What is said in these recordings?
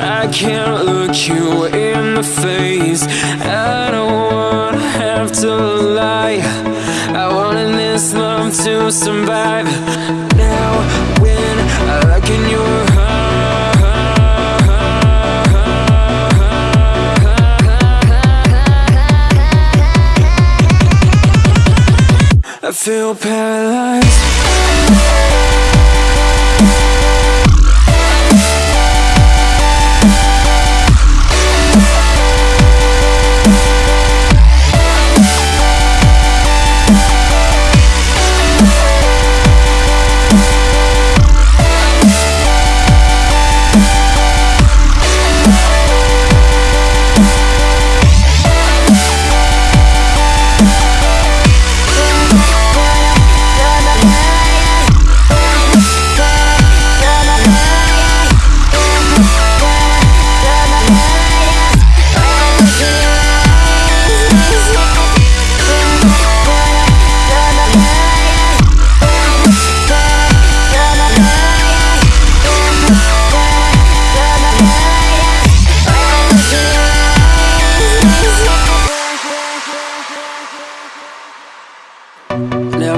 I can't look you in the face. I don't wanna have to lie. I wanted this love to survive. Now when I look in your I feel paralyzed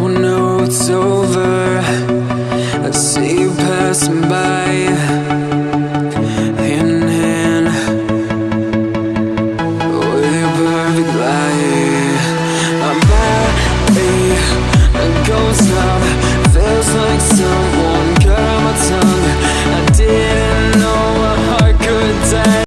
Oh no, it's over.